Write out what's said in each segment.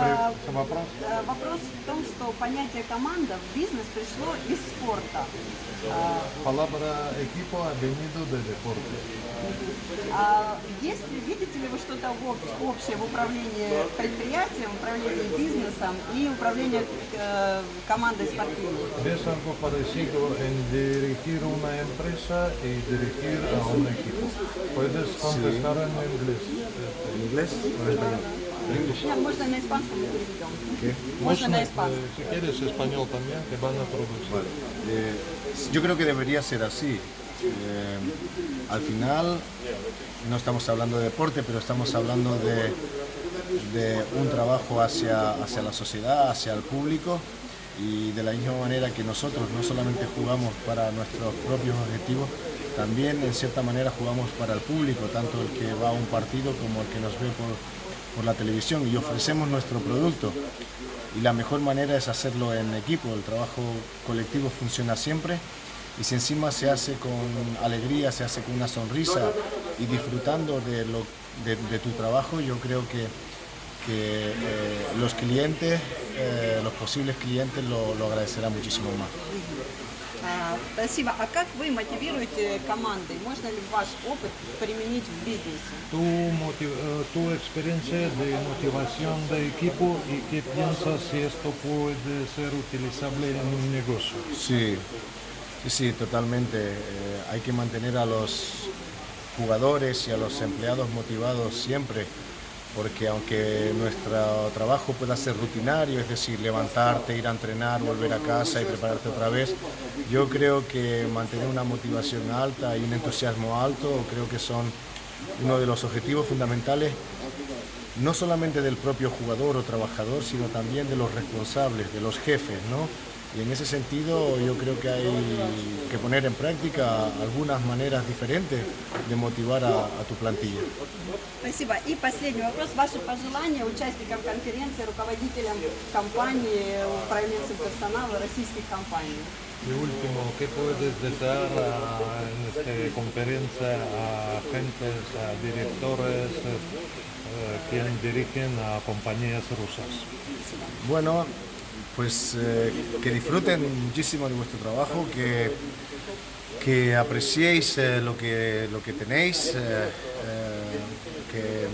А, вопрос? Вопрос в том, что понятие команда в бизнес пришло из спорта. А, equipo ha venido de deporte. а есть ли, видите ли вы что-то об- общее в управлении предприятием, управлении бизнесом и управлении э, командой спортивной? ¿Ves algo parecido en dirigir una empresa y dirigir a un equipo? Puedes contestar en inglés. ¿En inglés o en español? Нет, можно на испанском мы переведем. ¿Qué? Можно на eh, испанском. si quieres español también, te van a traducir. Vale. Eh, yo creo que debería ser así. Eh, al final no estamos hablando de deporte, pero estamos hablando de, de un trabajo hacia, hacia la sociedad, hacia el público y de la misma manera que nosotros no solamente jugamos para nuestros propios objetivos, también en cierta manera jugamos para el público, tanto el que va a un partido como el que nos ve por, por la televisión y ofrecemos nuestro producto. Y la mejor manera es hacerlo en equipo, el trabajo colectivo funciona siempre. Y si encima se hace con alegría, se hace con una sonrisa y disfrutando de, lo, de, tu trabajo, yo creo que, que eh, los clientes, eh, los posibles clientes lo, lo agradecerán muchísimo más. А, Спасибо. А как вы мотивируете команды? Можно ли ваш опыт применить в бизнесе? Tu, motiv- eh, tu experiencia de motivación de equipo y qué piensas si esto puede ser utilizable en un negocio. Sí, sí, sí, totalmente. Eh, hay que mantener a los jugadores y a los empleados motivados siempre, porque aunque nuestro trabajo pueda ser rutinario, es decir, levantarte, ir a entrenar, volver a casa y prepararte otra vez, yo creo que mantener una motivación alta y un entusiasmo alto creo que son uno de los objetivos fundamentales no solamente del propio jugador o trabajador, sino también de los responsables, de los jefes, ¿no? Y en ese sentido yo creo que hay que poner en práctica algunas maneras diferentes de motivar a, a tu plantilla. Спасибо. И последний вопрос. Ваши пожелания участникам конференции, руководителям компании, управленцам персонала российских компаний? Y último, ¿qué puedes desear a- en esta conferencia a agentes, a directores eh, que dirigen a compañías rusas? Bueno, pues eh, que disfruten muchísimo de vuestro trabajo, que, que apreciéis eh, lo, que, lo que tenéis, eh, que,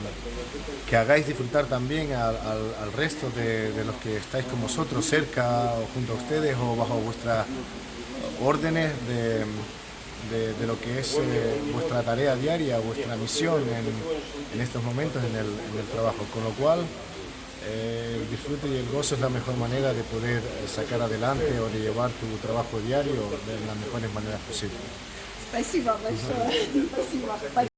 que hagáis disfrutar también al, resto de, de los que estáis con vosotros, cerca o junto a ustedes o bajo vuestras órdenes de, de- lo que es vuestra tarea diaria, vuestra misión en, en estos momentos en el, en el trabajo. Con lo cual, eh, el disfrute y el gozo es la mejor manera de poder eh, sacar adelante o de llevar tu trabajo diario de las mejores maneras posibles.